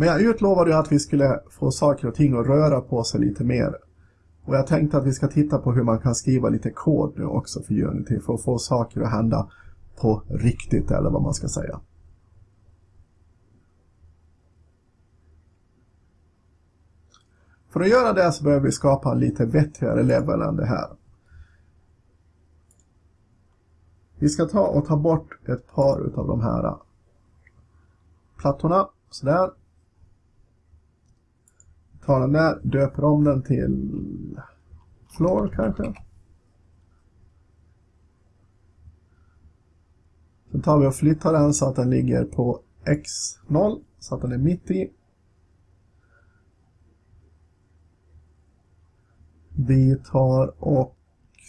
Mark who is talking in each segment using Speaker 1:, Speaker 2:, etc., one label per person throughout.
Speaker 1: Men jag utlovade ju att vi skulle få saker och ting att röra på sig lite mer. Och jag tänkte att vi ska titta på hur man kan skriva lite kod nu också för Unity för att få saker att hända på riktigt eller vad man ska säga. För att göra det så behöver vi skapa en lite vettigare level än det här. Vi ska ta och ta bort ett par utav de här plattorna. Sådär. Tar den där, döper om den till floor kanske. Sen tar vi och flyttar den så att den ligger på x0 så att den är mitt i. Vi tar och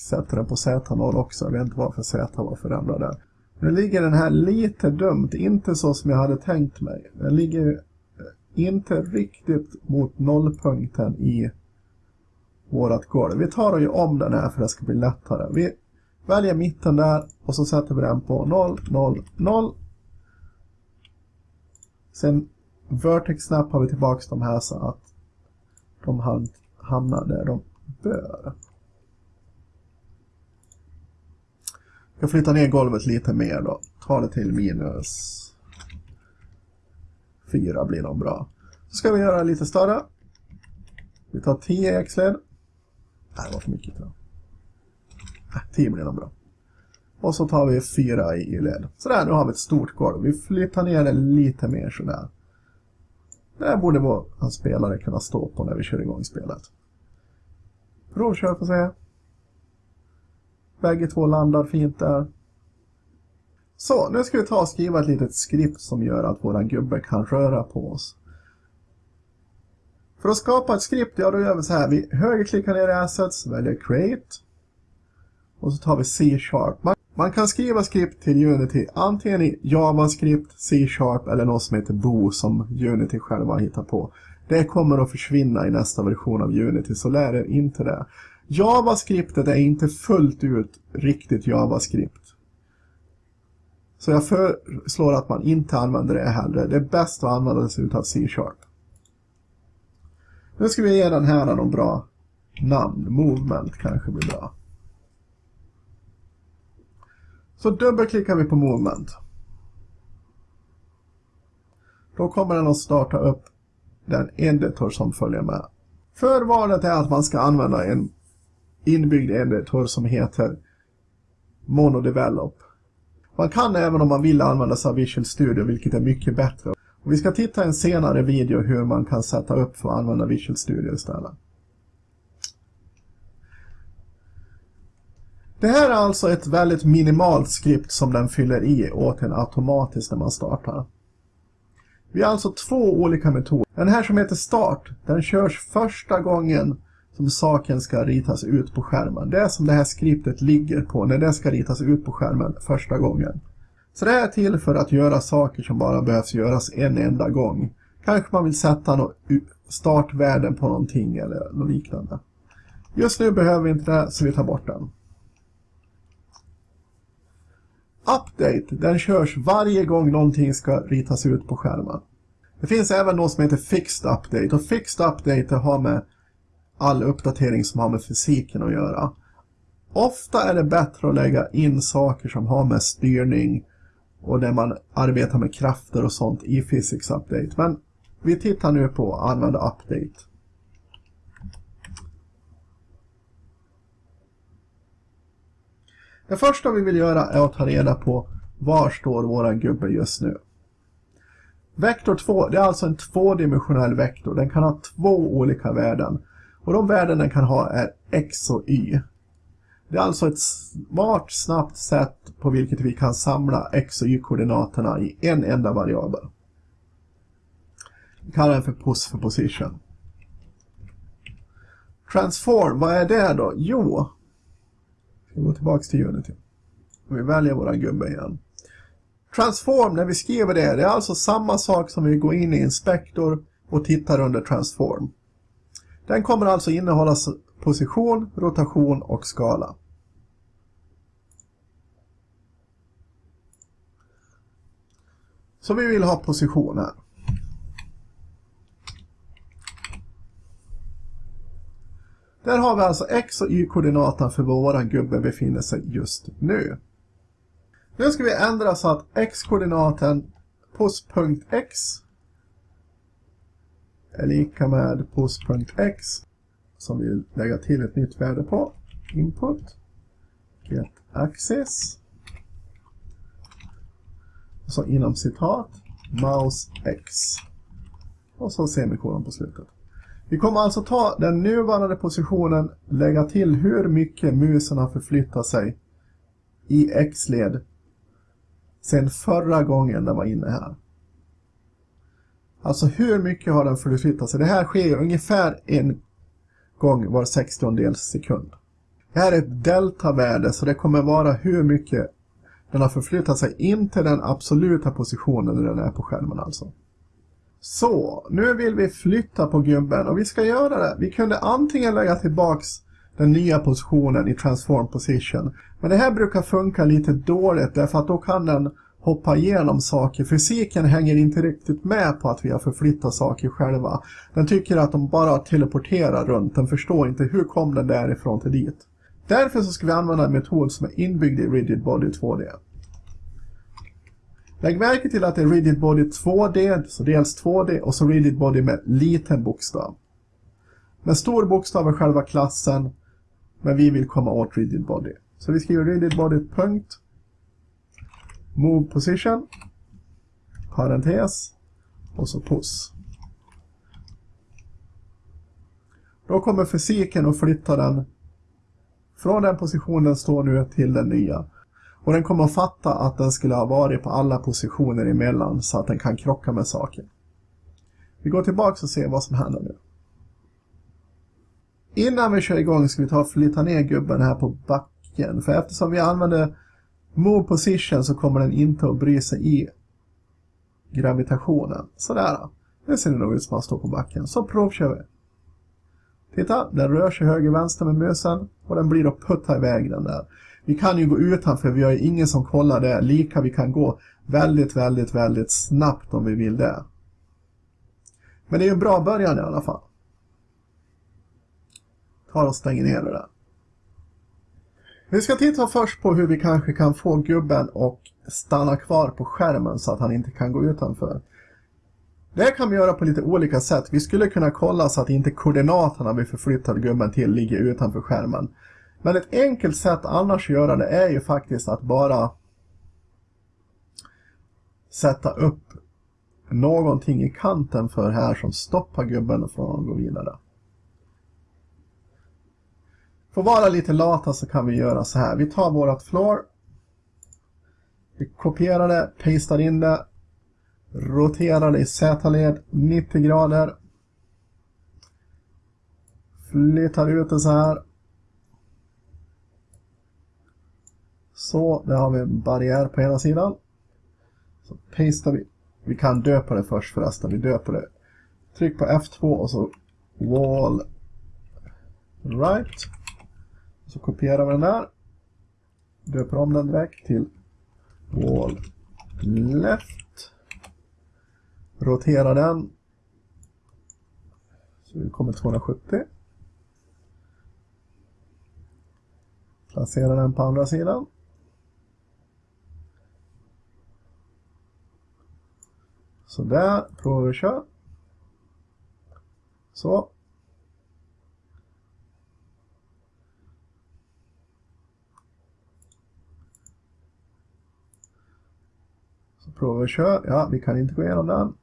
Speaker 1: sätter den på Z0 också. Jag vet inte varför Z var förändrad där. Nu ligger den här lite dumt, inte så som jag hade tänkt mig. Den ligger inte riktigt mot nollpunkten i vårat golv. Vi tar och gör om den här för att det ska bli lättare. Vi väljer mitten där och så sätter vi den på 0, 0, 0. Sen vertex snappar vi tillbaka de här så att de hamnar där de bör. Jag flyttar ner golvet lite mer då. Ta det till minus 4 blir nog bra. Så ska vi göra lite större. Vi tar 10 x-led. Nej, det var för mycket tror jag. 10 blir nog bra. Och så tar vi 4 i Y-led. Sådär, nu har vi ett stort golv. Vi flyttar ner det lite mer sådär. Det här borde vår spelare kunna stå på när vi kör igång spelet. Provkör får se. Bägge två landar fint där. Så, nu ska vi ta och skriva ett litet skript som gör att våran gubbe kan röra på oss. För att skapa ett skript, ja då gör vi så här. Vi högerklickar ner i Assets, väljer Create. Och så tar vi C-sharp. Man, man, kan skriva skript till Unity antingen i JavaScript, C-sharp eller något som heter Bo som Unity själva hittar på. Det kommer att försvinna i nästa version av Unity, så lär er inte det. JavaScriptet är inte fullt ut riktigt JavaScript. Så jag föreslår att man inte använder det heller. Det är bäst att använda sig av C-sharp. Nu ska vi ge den här någon bra namn. Movement kanske blir bra. Så dubbelklickar vi på Movement. Då kommer den att starta upp den editor som följer med. Förvalet är att man ska använda en inbyggd editor som heter MonoDevelop. Man kan även om man vill använda sig av Visual Studio, vilket är mycket bättre. Och vi ska titta i en senare video hur man kan sätta upp för att använda Visual Studio istället. Det här är alltså ett väldigt minimalt skript som den fyller i åt en automatiskt när man startar. Vi har alltså två olika metoder. Den här som heter start, den körs första gången som saken ska ritas ut på skärmen. Det är som det här skriptet ligger på när det ska ritas ut på skärmen första gången. Så det är till för att göra saker som bara behövs göras en enda gång. Kanske man vill sätta något startvärden på någonting eller något liknande. Just nu behöver vi inte det så vi tar bort den. Update, den körs varje gång någonting ska ritas ut på skärmen. Det finns även något som heter Fixed Update och Fixed Update har med all uppdatering som har med fysiken att göra. Ofta är det bättre att lägga in saker som har med styrning och där man arbetar med krafter och sånt i Physics Update. Men vi tittar nu på använda Update. Det första vi vill göra är att ta reda på var står våran gubbe just nu. Vektor 2, det är alltså en tvådimensionell vektor. Den kan ha två olika värden. Och de värden den kan ha är x och y. Det är alltså ett smart, snabbt sätt på vilket vi kan samla x och y-koordinaterna i en enda variabel. Vi kallar den för pos för position. Transform, vad är det då? Jo, vi går tillbaka till Unity. Och vi väljer våra gubbe igen. Transform, när vi skriver det, det är alltså samma sak som vi går in i Inspektor och tittar under Transform. Den kommer alltså innehålla position, rotation och skala. Så vi vill ha position här. Där har vi alltså x och y-koordinaterna för var vår gubbe befinner sig just nu. Nu ska vi ändra så att x-koordinaten på punkt x är lika med post.x som vi lägger till ett nytt värde på. Input. Get access. Och så inom citat. Mouse x. Och så semikolon på slutet. Vi kommer alltså ta den nuvarande positionen, lägga till hur mycket musen har förflyttat sig i x-led sen förra gången den var inne här. Alltså hur mycket har den förflyttat sig? Det här sker ungefär en gång var 60 sekund. Det här är ett deltavärde så det kommer vara hur mycket den har förflyttat sig in till den absoluta positionen när den är på skärmen alltså. Så, nu vill vi flytta på gubben och vi ska göra det. Vi kunde antingen lägga tillbaks den nya positionen i transform position. Men det här brukar funka lite dåligt därför att då kan den hoppa igenom saker. Fysiken hänger inte riktigt med på att vi har förflyttat saker själva. Den tycker att de bara teleporterar runt. Den förstår inte hur kom den därifrån till dit. Därför så ska vi använda en metod som är inbyggd i Rigid Body 2D. Lägg märke till att det är Rigid Body 2D, så dels 2D och så Rigid Body med liten bokstav. Med stor bokstav är själva klassen, men vi vill komma åt Rigid Body. Så vi skriver Rigid Body punkt move position, parentes och så puss. Då kommer fysiken att flytta den från den position den står nu till den nya. Och den kommer att fatta att den skulle ha varit på alla positioner emellan så att den kan krocka med saker. Vi går tillbaka och ser vad som händer nu. Innan vi kör igång ska vi ta och flytta ner gubben här på backen. För eftersom vi använder Move position så kommer den inte att bry sig i gravitationen. Sådär. Det ser nog ut som att står på backen. Så provkör vi. Titta, den rör sig höger-vänster med musen och den blir att putta iväg den där. Vi kan ju gå utanför, vi har ju ingen som kollar det. Lika vi kan gå väldigt, väldigt, väldigt snabbt om vi vill det. Men det är ju en bra början i alla fall. Tar och stänger ner det där. Vi ska titta först på hur vi kanske kan få gubben att stanna kvar på skärmen så att han inte kan gå utanför. Det kan vi göra på lite olika sätt. Vi skulle kunna kolla så att inte koordinaterna vi förflyttar gubben till ligger utanför skärmen. Men ett enkelt sätt annars att göra det är ju faktiskt att bara sätta upp någonting i kanten för här som stoppar gubben från att gå vidare. För att vara lite lata så kan vi göra så här. Vi tar vårat floor. Vi kopierar det, pastar in det. Roterar det i Z-led 90 grader. Flyttar ut det så här. Så, där har vi en barriär på ena sidan. Så pastar vi. Vi kan döpa det först förresten. Vi döper det. Tryck på F2 och så wall right. Så kopierar vi den där. Döper om den direkt till wall left. Roterar den. Så vi kommer 270. Placerar den på andra sidan. Så där, provar vi att köra. Så, Prova och kör. Ja, vi kan inte gå igenom den.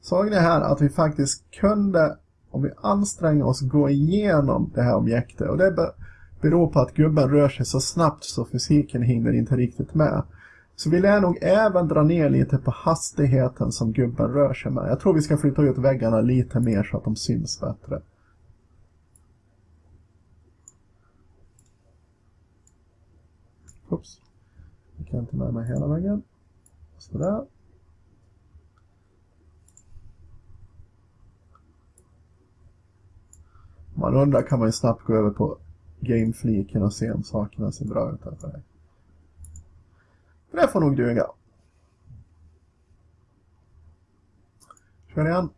Speaker 1: Såg ni här att vi faktiskt kunde, om vi anstränger oss, gå igenom det här objektet. Och det beror på att gubben rör sig så snabbt så fysiken hinner inte riktigt med. Så vi lär nog även dra ner lite på hastigheten som gubben rör sig med. Jag tror vi ska flytta ut väggarna lite mer så att de syns bättre. Oops. Jag kan inte med mig hela vägen. Sådär. Om man undrar kan man ju snabbt gå över på gamefliken och se om sakerna ser bra ut här för dig. Det får nog duga. Kör igen.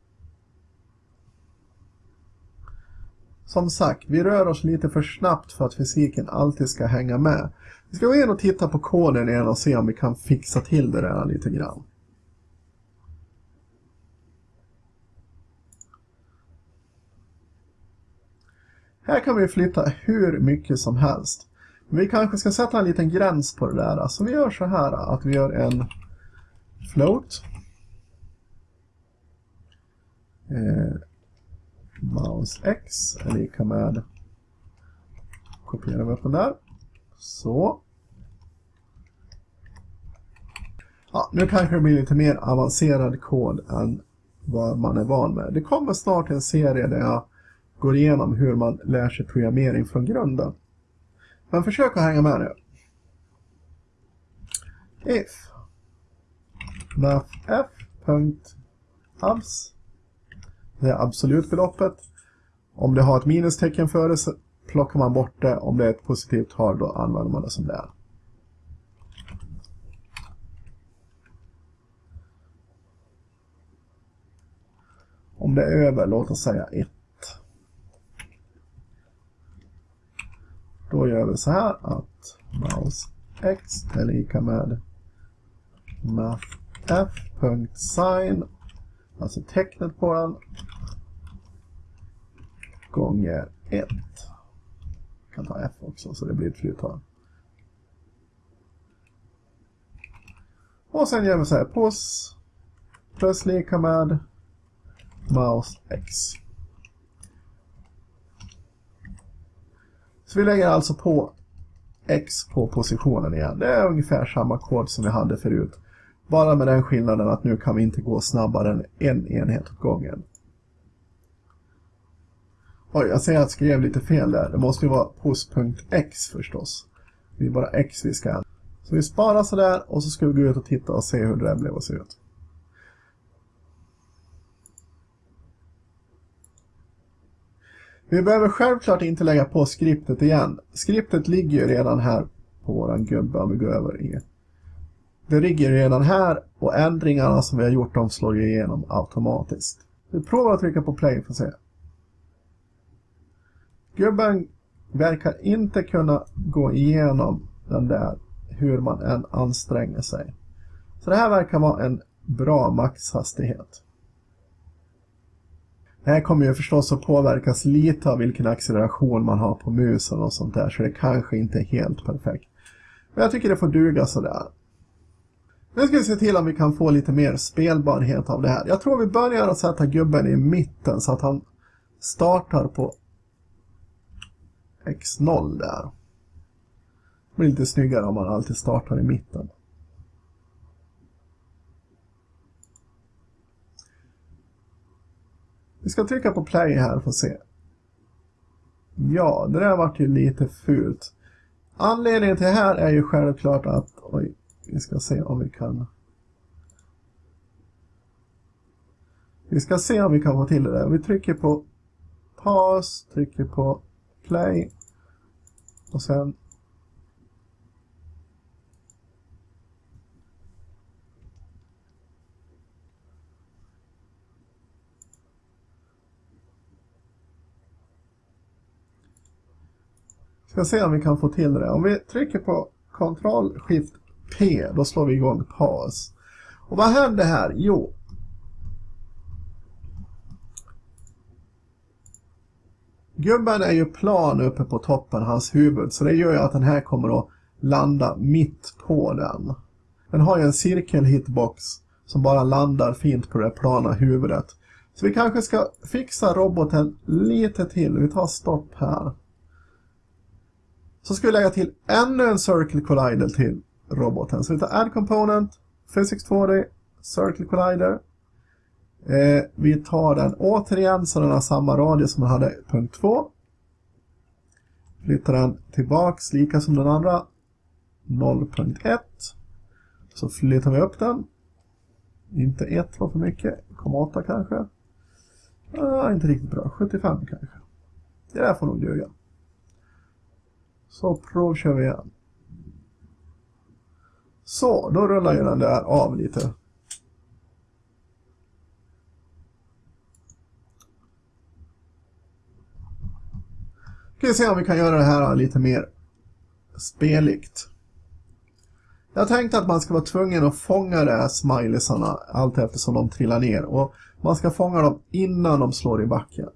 Speaker 1: som sagt, vi rör oss lite för snabbt för att fysiken alltid ska hänga med. Vi ska gå in och titta på koden igen och se om vi kan fixa till det där lite grann. Här kan vi flytta hur mycket som helst. Men Vi kanske ska sätta en liten gräns på det där. Så vi gör så här att vi gör en float. Eh, mouse x är lika med kopierar vi upp den där. Så. Ja, nu kanske det blir lite mer avancerad kod än vad man är van med. Det kommer snart en serie där jag går igenom hur man lär sig programmering från grunden. Men försök att hänga med nu. If mathf.abs det är absolutbeloppet. Om det har ett minustecken före plockar man bort det. Om det är ett positivt tal då använder man det som det är. Om det är över, låt oss säga 1. Då gör vi så här att mouse x är lika med mathf.sign, alltså tecknet på den, gånger 1 kan ta f också så det blir ett flertal. Och sen gör vi så här, Puss plus lika med mouse x. Så vi lägger alltså på X på positionen igen. Det är ungefär samma kod som vi hade förut. Bara med den skillnaden att nu kan vi inte gå snabbare än en enhet åt gången. Oj, jag säger att jag skrev lite fel där. Det måste ju vara pos.x förstås. Det är bara x vi ska Så vi sparar sådär och så ska vi gå ut och titta och se hur det där blev att se ut. Vi behöver självklart inte lägga på skriptet igen. Skriptet ligger ju redan här på våran gubbe om vi går över i. Det ligger redan här och ändringarna som vi har gjort de slår igenom automatiskt. Vi provar att trycka på play för att se. Gubben verkar inte kunna gå igenom den där hur man än anstränger sig. Så det här verkar vara en bra maxhastighet. Det här kommer ju förstås att påverkas lite av vilken acceleration man har på musen och sånt där, så det kanske inte är helt perfekt. Men jag tycker det får duga sådär. Nu ska vi se till om vi kan få lite mer spelbarhet av det här. Jag tror vi börjar att sätta gubben i mitten så att han startar på X0 där. Det blir lite snyggare om man alltid startar i mitten. Vi ska trycka på play här för att se. Ja, det där vart ju lite fult. Anledningen till det här är ju självklart att, oj, vi ska se om vi kan... Vi ska se om vi kan få till det där. Vi trycker på paus, trycker på play och sen Ska se om vi kan få till det. Om vi trycker på Ctrl Shift P, då slår vi igång paus. Och vad händer här? Jo. Gubben är ju plan uppe på toppen, hans huvud, så det gör ju att den här kommer att landa mitt på den. Den har ju en cirkel-hitbox som bara landar fint på det plana huvudet. Så vi kanske ska fixa roboten lite till. Vi tar stopp här. Så ska vi lägga till ännu en Circle Collider till roboten. Så vi tar Add Component, Physics 2D, Circle Collider. Eh, vi tar den återigen så den har samma radie som den hade punkt 2. Flyttar den tillbaks lika som den andra. 0.1. Så flyttar vi upp den. Inte 1 var för mycket. 0,8 kanske. Eh, inte riktigt bra. 75 kanske. Det där får nog duga. Så provkör vi igen. Så, då rullar ju den där av lite. Ska vi se om vi kan göra det här lite mer speligt. Jag tänkte att man ska vara tvungen att fånga de här smileysarna allt eftersom de trillar ner. Och man ska fånga dem innan de slår i backen.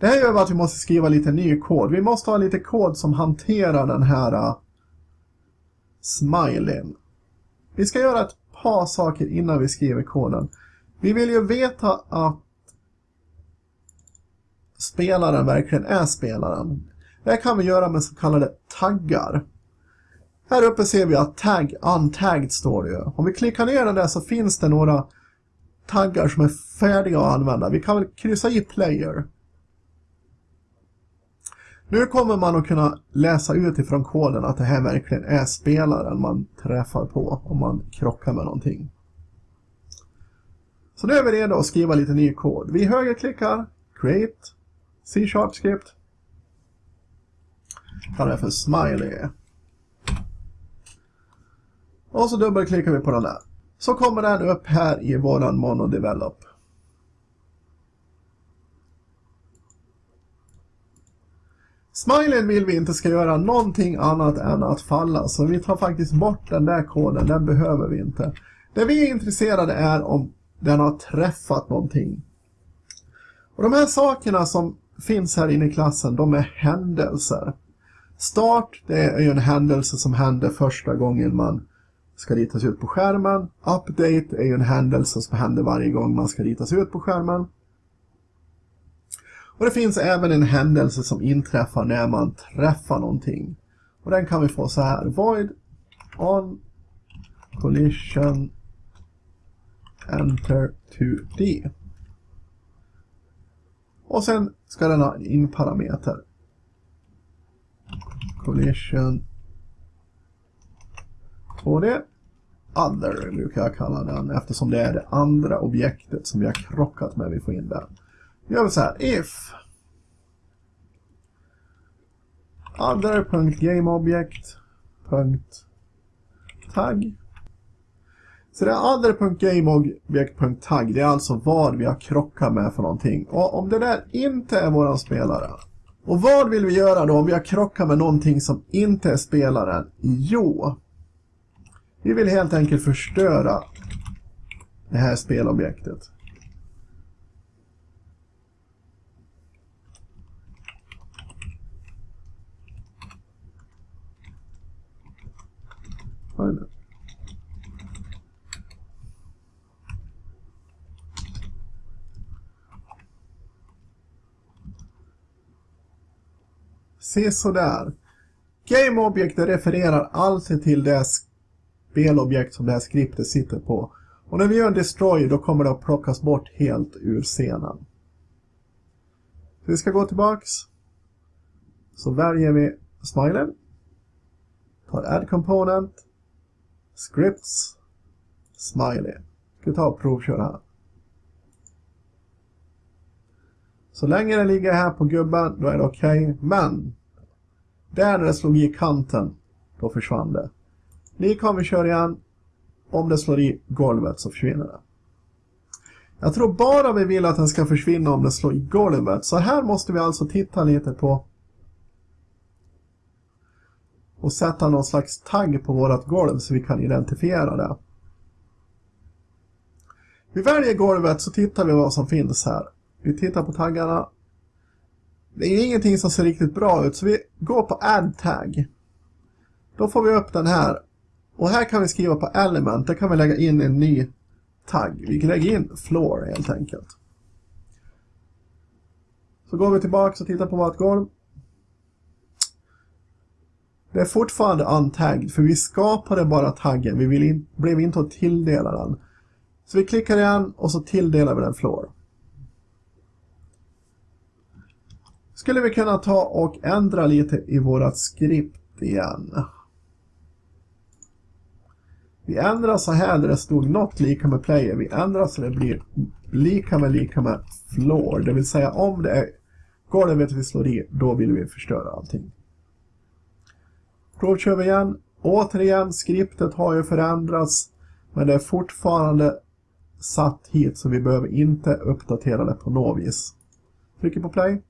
Speaker 1: Det här gör att vi måste skriva lite ny kod. Vi måste ha lite kod som hanterar den här uh, smileyn. Vi ska göra ett par saker innan vi skriver koden. Vi vill ju veta att spelaren verkligen är spelaren. Det kan vi göra med så kallade taggar. Här uppe ser vi att tag untagged står det ju. Om vi klickar ner den där så finns det några taggar som är färdiga att använda. Vi kan väl kryssa i player. Nu kommer man att kunna läsa ut ifrån koden att det här verkligen är spelaren man träffar på om man krockar med någonting. Så nu är vi redo att skriva lite ny kod. Vi högerklickar, create, C-sharp script. Kallar det för smiley. Och så dubbelklickar vi på den där. Så kommer den upp här i våran monodevelop. Smileyn vill vi inte ska göra någonting annat än att falla, så vi tar faktiskt bort den där koden, den behöver vi inte. Det vi är intresserade är om den har träffat någonting. Och de här sakerna som finns här inne i klassen, de är händelser. Start, det är ju en händelse som händer första gången man ska ritas ut på skärmen. Update är ju en händelse som händer varje gång man ska ritas ut på skärmen. Och det finns även en händelse som inträffar när man träffar någonting. Och den kan vi få så här. Void on collision enter 2D. Och sen ska den ha en in-parameter. Collision 2D. Other brukar jag kalla den eftersom det är det andra objektet som vi har krockat med vi får in där. Nu gör vi så här. If other.gameobject.tag Så det är other.gameobject.tag det är alltså vad vi har krockat med för någonting. Och om det där inte är våran spelare. Och vad vill vi göra då om vi har krockat med någonting som inte är spelaren? Jo, vi vill helt enkelt förstöra det här spelobjektet. Se sådär. GameObjektet refererar alltid till det spelobjekt som det här skriptet sitter på. Och när vi gör en destroy då kommer det att plockas bort helt ur scenen. Så vi ska gå tillbaks. Så väljer vi smilen. Tar add component. Scripts. Smiley. Ska vi ta och provköra här. Så länge det ligger här på gubben, då är det okej. Okay. Men, där när det slog i kanten, då försvann det. Ni om vi kör igen. Om det slår i golvet så försvinner det. Jag tror bara vi vill att den ska försvinna om det slår i golvet. Så här måste vi alltså titta lite på och sätta någon slags tagg på vårt golv så vi kan identifiera det. Vi väljer golvet så tittar vi vad som finns här. Vi tittar på taggarna. Det är ingenting som ser riktigt bra ut så vi går på add tag. Då får vi upp den här. Och här kan vi skriva på element. Där kan vi lägga in en ny tagg. Vi kan lägga in floor helt enkelt. Så går vi tillbaka och tittar på vårt golv. Det är fortfarande untagged för vi skapade bara taggen. Vi vill in, blev inte att tilldela den. Så vi klickar igen och så tilldelar vi den floor. Skulle vi kunna ta och ändra lite i vårat skript igen. Vi ändrar så här där det stod något lika med player. Vi ändrar så det blir lika med lika med floor. Det vill säga om det är golvet vi slår i, då vill vi förstöra allting. Provkör vi igen Återigen, skriptet har ju förändrats. Men det är fortfarande satt hit så vi behöver inte uppdatera det på något vis. Trycker på play.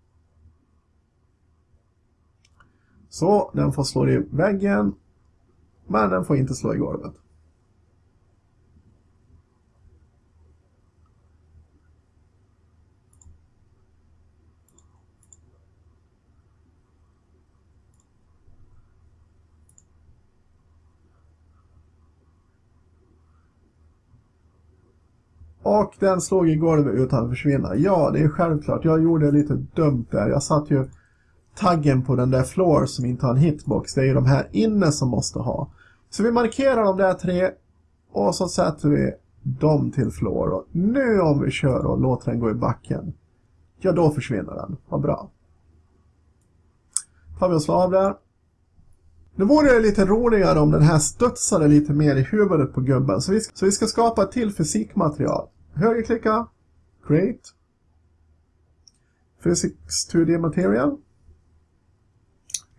Speaker 1: Så, den får slå i väggen. Men den får inte slå i golvet. Och den slog i golvet utan att försvinna. Ja, det är självklart. Jag gjorde lite dumt där. Jag satt ju taggen på den där floor som inte har en hitbox. Det är ju de här inne som måste ha. Så vi markerar de där tre och så sätter vi dem till floor. Och nu om vi kör och låter den gå i backen. Ja, då försvinner den. Vad bra. Tar vi och slår av där. Nu vore det lite roligare om den här studsade lite mer i huvudet på gubben. Så vi, ska, så vi ska skapa ett till fysikmaterial. Högerklicka. Create. Physics 2D material.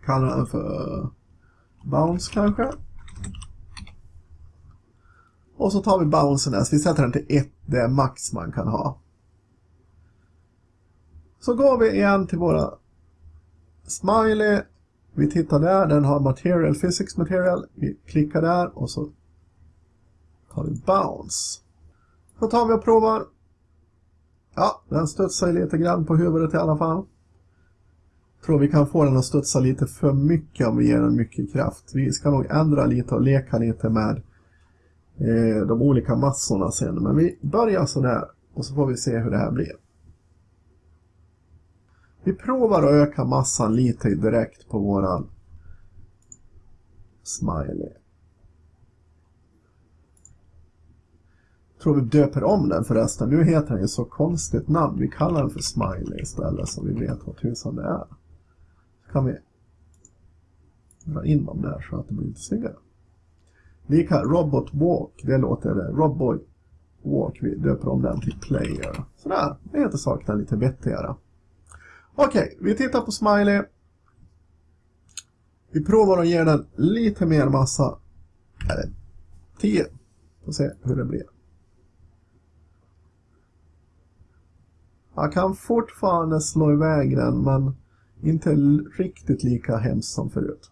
Speaker 1: Kallar den för bounce kanske. Och så tar vi bouncen Vi sätter den till 1. Det är max man kan ha. Så går vi igen till våra smiley. Vi tittar där. Den har material, physics material. Vi klickar där och så tar vi bounce. Så tar vi och provar. Ja, den studsar lite grann på huvudet i alla fall. Tror vi kan få den att studsa lite för mycket om vi ger den mycket kraft. Vi ska nog ändra lite och leka lite med eh, de olika massorna sen. Men vi börjar sådär och så får vi se hur det här blir. Vi provar att öka massan lite direkt på våran smiley. tror vi döper om den förresten. Nu heter den ju så konstigt namn. Vi kallar den för Smiley istället så vi vet vad tusan det är. Så kan vi dra in dem där så att det blir lite snyggare. Lika Robot Walk, det låter det. Robot Walk, vi döper om den till Player. Sådär, det heter sakerna lite vettigare. Okej, vi tittar på Smiley. Vi provar att ge den lite mer massa. Eller 10. Får se hur det blir. Jag kan fortfarande slå iväg den men inte riktigt lika hemskt som förut.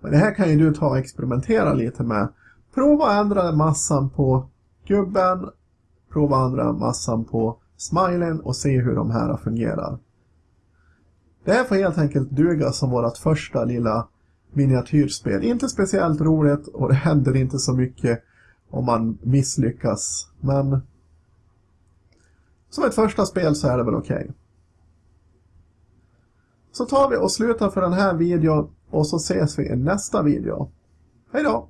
Speaker 1: Men det här kan ju du ta och experimentera lite med. Prova att ändra massan på gubben. Prova att ändra massan på smilen och se hur de här fungerar. Det här får helt enkelt duga som vårt första lilla miniatyrspel. Inte speciellt roligt och det händer inte så mycket om man misslyckas. Men som ett första spel så är det väl okej. Okay. Så tar vi och slutar för den här videon och så ses vi i nästa video. Hej då!